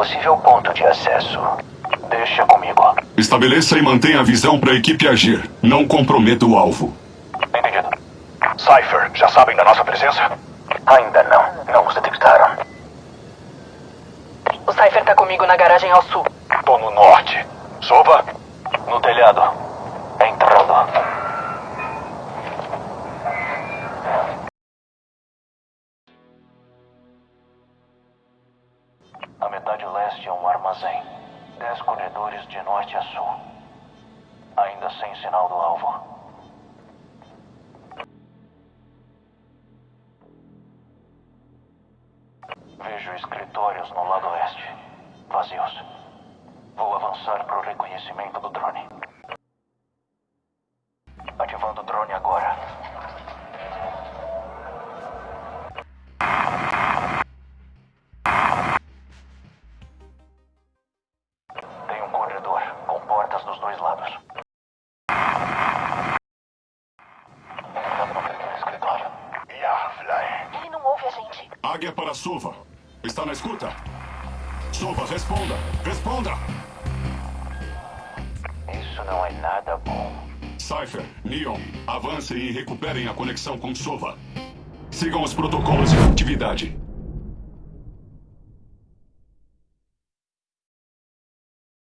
possível ponto de acesso. Deixa comigo. Estabeleça e mantenha a visão para a equipe agir. Não comprometa o alvo. Entendido. Cypher, já sabem da nossa presença? Ainda não. Não os detectaram. O Cypher tá comigo na garagem ao sul. Tô no norte. Sova? No telhado. Entrando. A metade leste é um armazém. Dez corredores de norte a sul. Ainda sem sinal do alvo. Vejo escritórios no lado oeste. Vazios. Vou avançar para o reconhecimento do drone. Ativando o drone agora. Dois lados. Ele não ouve a gente. Águia para Sova. Está na escuta? Sova, responda! Responda! Isso não é nada bom. Cypher, Neon, avancem e recuperem a conexão com Sova. Sigam os protocolos de atividade.